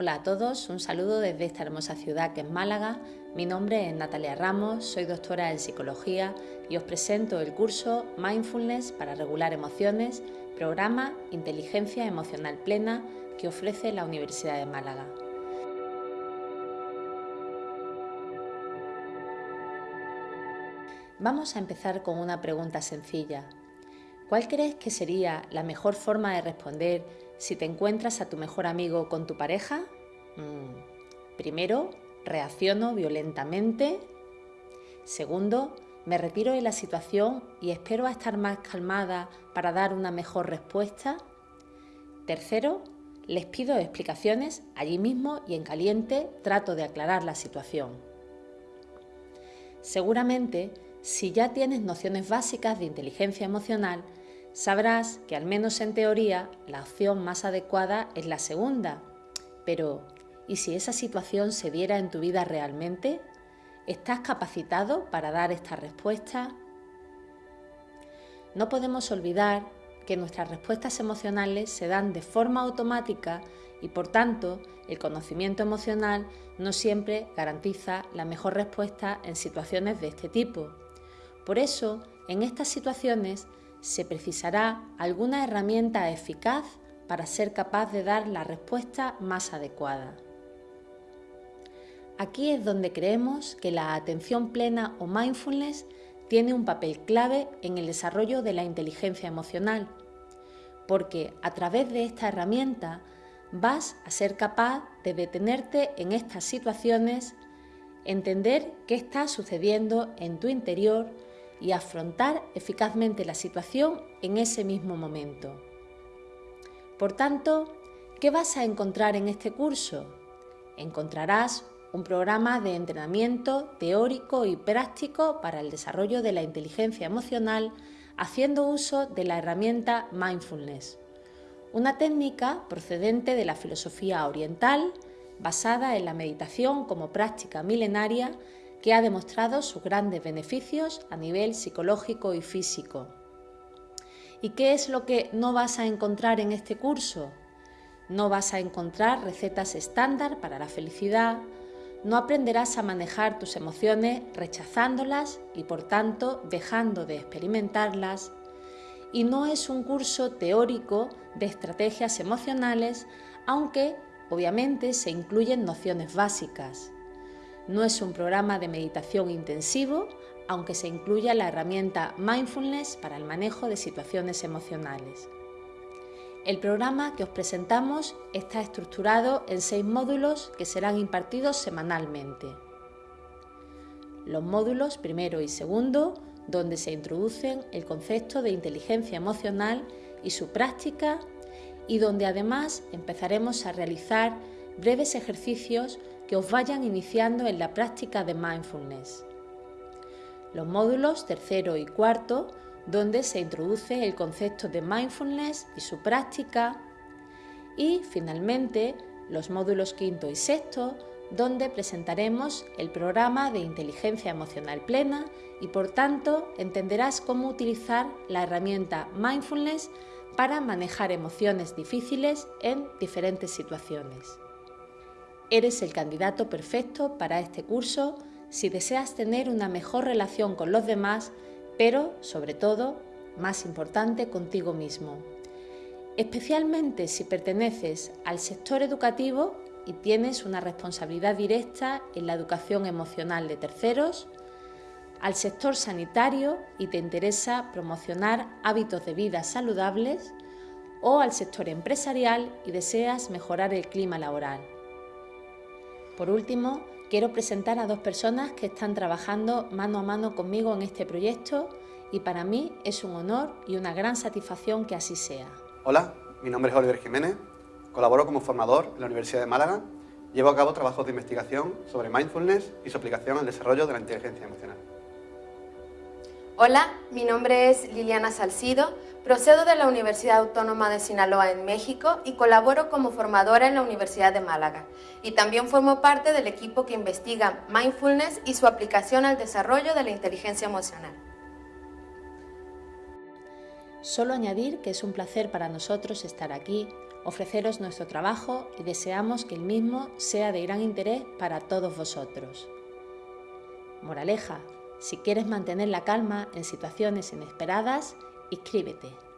Hola a todos, un saludo desde esta hermosa ciudad que es Málaga. Mi nombre es Natalia Ramos, soy doctora en psicología y os presento el curso Mindfulness para regular emociones, programa Inteligencia Emocional Plena que ofrece la Universidad de Málaga. Vamos a empezar con una pregunta sencilla. ¿Cuál crees que sería la mejor forma de responder si te encuentras a tu mejor amigo con tu pareja? Mm, primero, reacciono violentamente. Segundo, me retiro de la situación y espero a estar más calmada para dar una mejor respuesta. Tercero, les pido explicaciones allí mismo y en caliente trato de aclarar la situación. Seguramente, si ya tienes nociones básicas de inteligencia emocional, sabrás que al menos en teoría la opción más adecuada es la segunda. Pero, ¿y si esa situación se diera en tu vida realmente? ¿Estás capacitado para dar esta respuesta? No podemos olvidar que nuestras respuestas emocionales se dan de forma automática y por tanto el conocimiento emocional no siempre garantiza la mejor respuesta en situaciones de este tipo. Por eso, en estas situaciones se precisará alguna herramienta eficaz para ser capaz de dar la respuesta más adecuada. Aquí es donde creemos que la atención plena o mindfulness tiene un papel clave en el desarrollo de la inteligencia emocional, porque a través de esta herramienta vas a ser capaz de detenerte en estas situaciones, entender qué está sucediendo en tu interior y afrontar eficazmente la situación en ese mismo momento. Por tanto, ¿qué vas a encontrar en este curso? Encontrarás un programa de entrenamiento teórico y práctico para el desarrollo de la inteligencia emocional haciendo uso de la herramienta mindfulness, una técnica procedente de la filosofía oriental basada en la meditación como práctica milenaria que ha demostrado sus grandes beneficios a nivel psicológico y físico. ¿Y qué es lo que no vas a encontrar en este curso? No vas a encontrar recetas estándar para la felicidad, no aprenderás a manejar tus emociones rechazándolas y por tanto dejando de experimentarlas, y no es un curso teórico de estrategias emocionales, aunque obviamente se incluyen nociones básicas. No es un programa de meditación intensivo, aunque se incluya la herramienta Mindfulness para el manejo de situaciones emocionales. El programa que os presentamos está estructurado en seis módulos que serán impartidos semanalmente. Los módulos primero y segundo, donde se introducen el concepto de inteligencia emocional y su práctica, y donde además empezaremos a realizar breves ejercicios que os vayan iniciando en la práctica de mindfulness. Los módulos tercero y cuarto, donde se introduce el concepto de mindfulness y su práctica. Y finalmente los módulos quinto y sexto, donde presentaremos el programa de inteligencia emocional plena y por tanto entenderás cómo utilizar la herramienta mindfulness para manejar emociones difíciles en diferentes situaciones. Eres el candidato perfecto para este curso si deseas tener una mejor relación con los demás, pero sobre todo, más importante, contigo mismo. Especialmente si perteneces al sector educativo y tienes una responsabilidad directa en la educación emocional de terceros, al sector sanitario y te interesa promocionar hábitos de vida saludables, o al sector empresarial y deseas mejorar el clima laboral. Por último, quiero presentar a dos personas que están trabajando mano a mano conmigo en este proyecto y para mí es un honor y una gran satisfacción que así sea. Hola, mi nombre es Oliver Jiménez, colaboro como formador en la Universidad de Málaga, llevo a cabo trabajos de investigación sobre mindfulness y su aplicación al desarrollo de la inteligencia emocional. Hola, mi nombre es Liliana Salcido, procedo de la Universidad Autónoma de Sinaloa en México y colaboro como formadora en la Universidad de Málaga. Y también formo parte del equipo que investiga mindfulness y su aplicación al desarrollo de la inteligencia emocional. Solo añadir que es un placer para nosotros estar aquí, ofreceros nuestro trabajo y deseamos que el mismo sea de gran interés para todos vosotros. Moraleja, si quieres mantener la calma en situaciones inesperadas, inscríbete.